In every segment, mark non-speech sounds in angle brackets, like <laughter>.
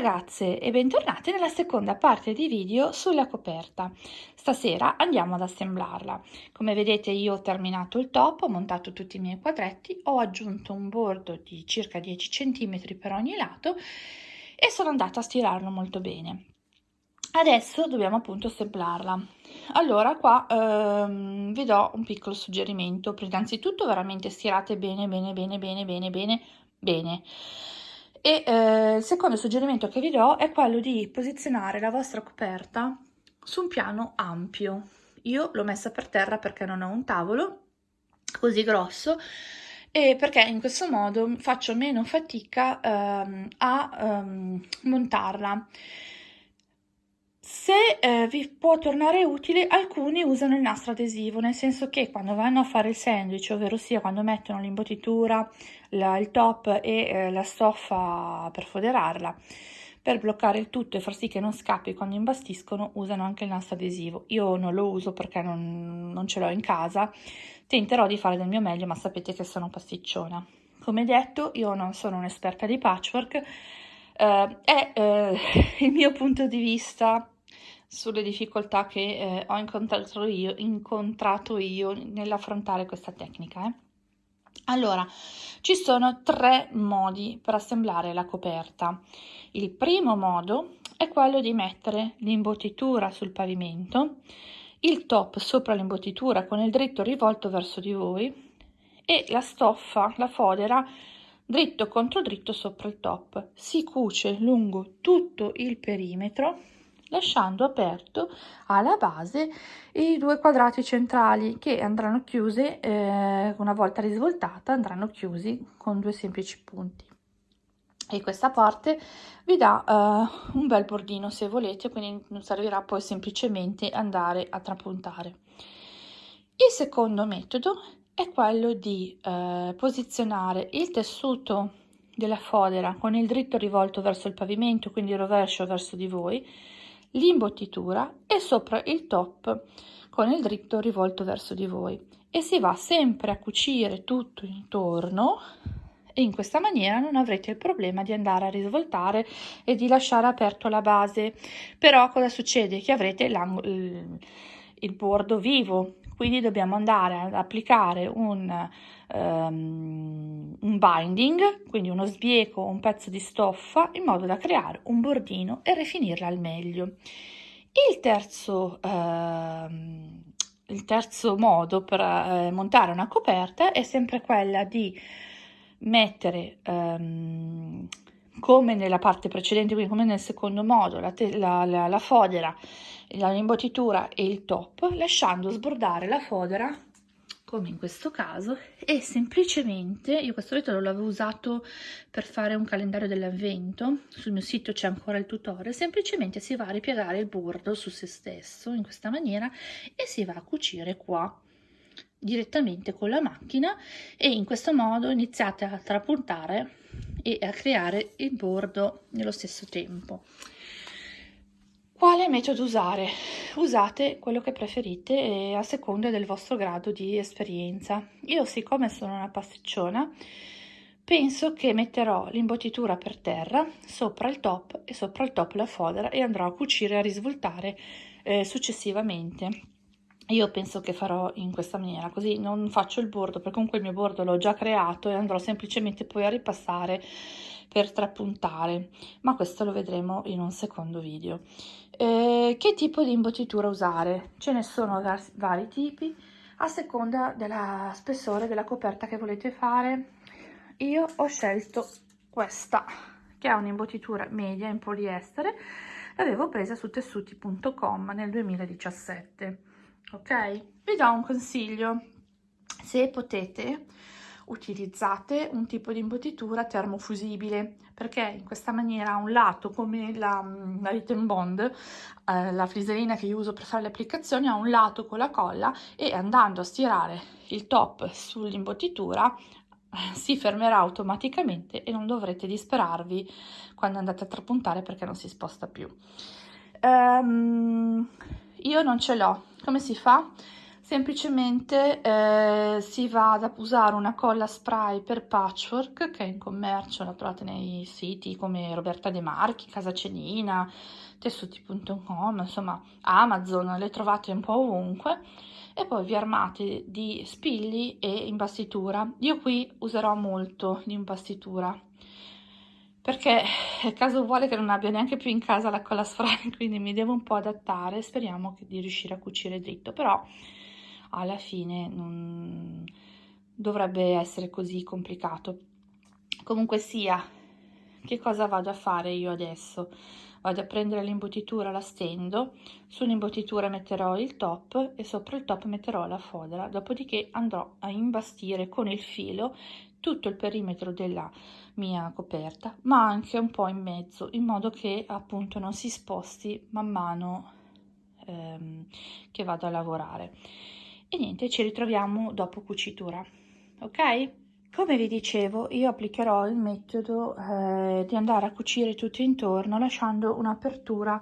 ragazze e bentornate nella seconda parte di video sulla coperta. Stasera andiamo ad assemblarla. Come vedete io ho terminato il top, ho montato tutti i miei quadretti, ho aggiunto un bordo di circa 10 cm per ogni lato e sono andata a stirarlo molto bene. Adesso dobbiamo appunto assemblarla. Allora qua ehm, vi do un piccolo suggerimento. Innanzitutto veramente stirate bene bene bene bene bene bene bene e eh, il secondo suggerimento che vi do è quello di posizionare la vostra coperta su un piano ampio. Io l'ho messa per terra perché non ho un tavolo così grosso e perché in questo modo faccio meno fatica ehm, a ehm, montarla. Se eh, vi può tornare utile, alcuni usano il nastro adesivo, nel senso che quando vanno a fare il sandwich, ovvero sia quando mettono l'imbottitura, il top e eh, la stoffa per foderarla, per bloccare il tutto e far sì che non scappi quando imbastiscono, usano anche il nastro adesivo. Io non lo uso perché non, non ce l'ho in casa, tenterò di fare del mio meglio, ma sapete che sono pasticciona. Come detto, io non sono un'esperta di patchwork, eh, è eh, <laughs> il mio punto di vista sulle difficoltà che eh, ho incontrato io, incontrato io nell'affrontare questa tecnica. Eh. Allora, ci sono tre modi per assemblare la coperta. Il primo modo è quello di mettere l'imbottitura sul pavimento, il top sopra l'imbottitura con il dritto rivolto verso di voi e la stoffa, la fodera, dritto contro dritto sopra il top. Si cuce lungo tutto il perimetro lasciando aperto alla base i due quadrati centrali che andranno chiusi eh, una volta risvoltata andranno chiusi con due semplici punti. E questa parte vi dà uh, un bel bordino se volete quindi non servirà poi semplicemente andare a trapuntare. Il secondo metodo è quello di uh, posizionare il tessuto della fodera con il dritto rivolto verso il pavimento quindi rovescio verso di voi l'imbottitura e sopra il top con il dritto rivolto verso di voi. E si va sempre a cucire tutto intorno e in questa maniera non avrete il problema di andare a risvoltare e di lasciare aperto la base. Però cosa succede? Che avrete il, bordo vivo. Quindi dobbiamo andare ad applicare un, um, un binding, quindi uno sbieco un pezzo di stoffa, in modo da creare un bordino e rifinirla al meglio. Il terzo, uh, il terzo modo per uh, montare una coperta è sempre quella di mettere um, come nella parte precedente, quindi come nel secondo modo, la, la, la, la fodera l'imbottitura e il top lasciando sbordare la fodera come in questo caso e semplicemente io questo metodo l'avevo usato per fare un calendario dell'avvento sul mio sito c'è ancora il tutorial semplicemente si va a ripiegare il bordo su se stesso in questa maniera e si va a cucire qua direttamente con la macchina e in questo modo iniziate a trapuntare e a creare il bordo nello stesso tempo quale metodo usare? Usate quello che preferite a seconda del vostro grado di esperienza. Io siccome sono una pasticciona, penso che metterò l'imbottitura per terra, sopra il top e sopra il top la fodera e andrò a cucire e a risvoltare eh, successivamente. Io penso che farò in questa maniera, così non faccio il bordo, perché comunque il mio bordo l'ho già creato e andrò semplicemente poi a ripassare per trapuntare, ma questo lo vedremo in un secondo video. Eh, che tipo di imbottitura usare? Ce ne sono vari tipi a seconda della spessore della coperta che volete fare. Io ho scelto questa che ha un'imbottitura media in poliestere l'avevo presa su tessuti.com nel 2017 ok vi do un consiglio se potete utilizzate un tipo di imbottitura termofusibile perché in questa maniera un lato come la, la Written Bond, eh, la friserina che io uso per fare le applicazioni, ha un lato con la colla e andando a stirare il top sull'imbottitura eh, si fermerà automaticamente e non dovrete disperarvi quando andate a trapuntare perché non si sposta più. Um, io non ce l'ho. Come si fa? Semplicemente eh, si va ad usare una colla spray per patchwork che è in commercio, la trovate nei siti come Roberta De Marchi, Casa Cenina, tessuti.com, insomma Amazon, le trovate un po' ovunque e poi vi armate di spilli e imbastitura. Io qui userò molto di imbastitura perché caso vuole che non abbia neanche più in casa la colla spray, <laughs> quindi mi devo un po' adattare, speriamo di riuscire a cucire dritto, però alla fine non dovrebbe essere così complicato. Comunque sia, che cosa vado a fare io adesso? Vado a prendere l'imbottitura, la stendo, sull'imbottitura metterò il top e sopra il top metterò la fodera, dopodiché andrò a imbastire con il filo tutto il perimetro della mia coperta, ma anche un po' in mezzo, in modo che appunto non si sposti man mano ehm, che vado a lavorare e niente ci ritroviamo dopo cucitura ok? Come vi dicevo io applicherò il metodo eh, di andare a cucire tutto intorno lasciando un'apertura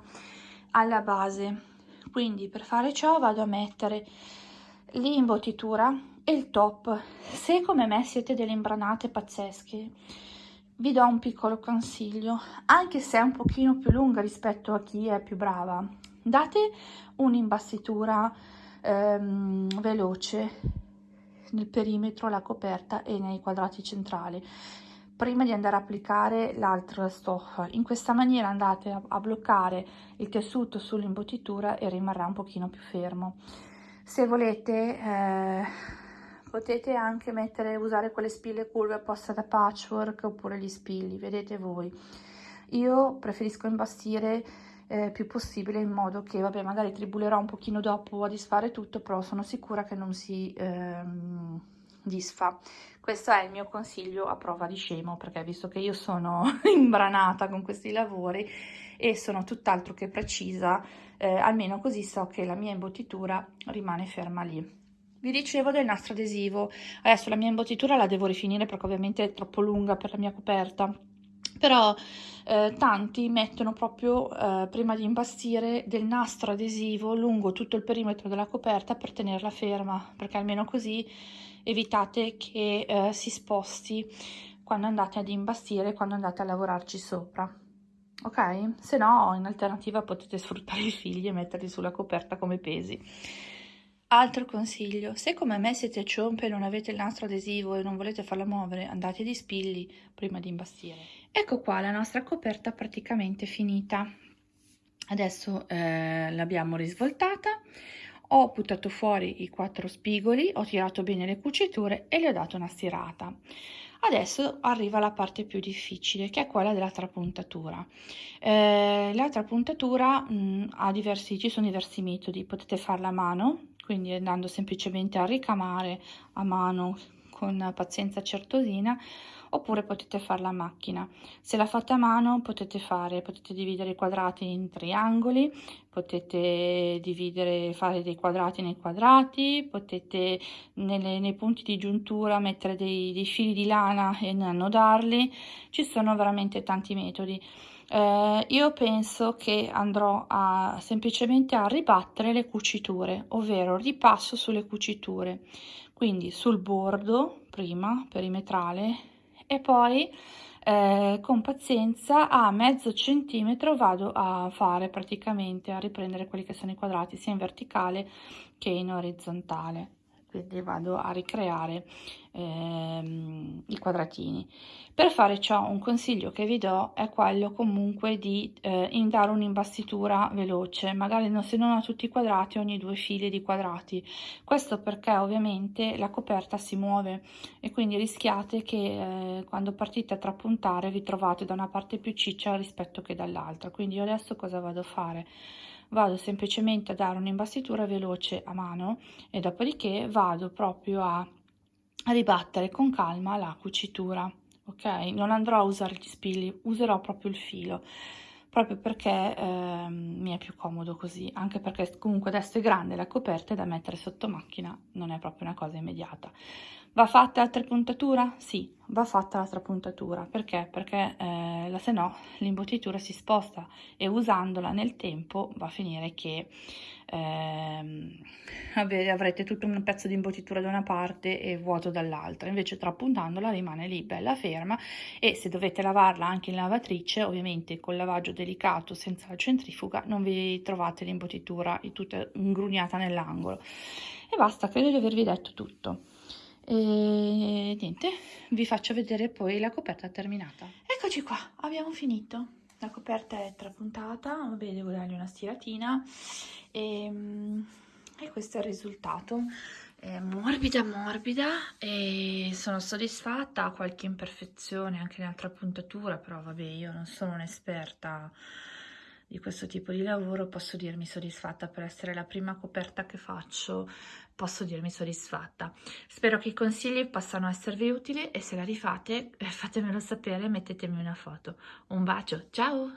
alla base. Quindi per fare ciò vado a mettere l'imbottitura e il top. Se come me siete delle imbranate pazzesche vi do un piccolo consiglio anche se è un pochino più lunga rispetto a chi è più brava. Date un'imbastitura ehm, veloce nel perimetro, la coperta e nei quadrati centrali prima di andare a applicare l'altra stoffa. In questa maniera andate a, a bloccare il tessuto sull'imbottitura e rimarrà un pochino più fermo. Se volete eh, potete anche mettere, usare quelle spille curve apposta da patchwork oppure gli spilli, vedete voi. Io preferisco imbastire eh, più possibile in modo che, vabbè, magari tribulerò un pochino dopo a disfare tutto, però sono sicura che non si ehm, disfa. Questo è il mio consiglio a prova di scemo, perché visto che io sono <laughs> imbranata con questi lavori e sono tutt'altro che precisa, eh, almeno così so che la mia imbottitura rimane ferma lì. Vi dicevo del nastro adesivo, adesso la mia imbottitura la devo rifinire perché ovviamente è troppo lunga per la mia coperta, però eh, tanti mettono proprio eh, prima di imbastire del nastro adesivo lungo tutto il perimetro della coperta per tenerla ferma perché almeno così evitate che eh, si sposti quando andate ad imbastire quando andate a lavorarci sopra. Ok? Se no in alternativa potete sfruttare i figli e metterli sulla coperta come pesi Altro consiglio, se come me siete ciompe e non avete il nastro adesivo e non volete farla muovere, andate di spilli prima di imbastire. Ecco qua la nostra coperta praticamente finita. Adesso eh, l'abbiamo risvoltata, ho buttato fuori i quattro spigoli, ho tirato bene le cuciture e le ho dato una stirata. Adesso arriva la parte più difficile che è quella della trapuntatura. Eh, la trapuntatura mh, mm, ha diversi, ci sono diversi metodi, potete farla a mano, quindi andando semplicemente a ricamare a mano con pazienza certosina oppure potete farla a macchina. Se la fate a mano potete fare potete dividere i quadrati in triangoli potete dividere fare dei quadrati nei quadrati potete nelle, nei punti di giuntura mettere dei, dei fili di lana e annodarli. Ci sono veramente tanti metodi eh, io penso che andrò a semplicemente a ribattere le cuciture ovvero ripasso sulle cuciture. Quindi sul bordo prima perimetrale e poi eh, con pazienza a mezzo centimetro vado a fare praticamente a riprendere quelli che sono i quadrati sia in verticale che in orizzontale quindi vado a ricreare ehm, i quadratini. Per fare ciò un consiglio che vi do è quello comunque di eh, dare un'imbastitura veloce magari non, se non a tutti i quadrati ogni due file di quadrati. Questo perché ovviamente la coperta si muove e quindi rischiate che eh, quando partite a trapuntare vi trovate da una parte più ciccia rispetto che dall'altra. Quindi io adesso cosa vado a fare vado semplicemente a dare un'imbastitura veloce a mano e dopodiché vado proprio a ribattere con calma la cucitura ok? Non andrò a usare gli spilli userò proprio il filo proprio perché eh, mi è più comodo così anche perché comunque adesso è grande la coperta e da mettere sotto macchina non è proprio una cosa immediata Va fatta altra puntatura? Sì, va fatta l'altra puntatura. Perché? Perché eh, se no l'imbottitura si sposta e usandola nel tempo va a finire che eh, avrete tutto un pezzo di imbottitura da una parte e vuoto dall'altra. Invece trapuntandola rimane lì bella ferma e se dovete lavarla anche in lavatrice, ovviamente col lavaggio delicato senza la centrifuga, non vi trovate l'imbottitura tutta ingrugnata nell'angolo. E basta, credo di avervi detto tutto e niente vi faccio vedere poi la coperta terminata. Eccoci qua abbiamo finito. La coperta è trapuntata vabbè devo dargli una stiratina. E, ehm, e questo è il risultato. È morbida morbida e sono soddisfatta. Ha qualche imperfezione anche nell'altra puntatura però vabbè io non sono un'esperta di questo tipo di lavoro posso dirmi soddisfatta per essere la prima coperta che faccio posso dirmi soddisfatta. Spero che i consigli possano esservi utili e se la rifate eh, fatemelo sapere mettetemi una foto. Un bacio ciao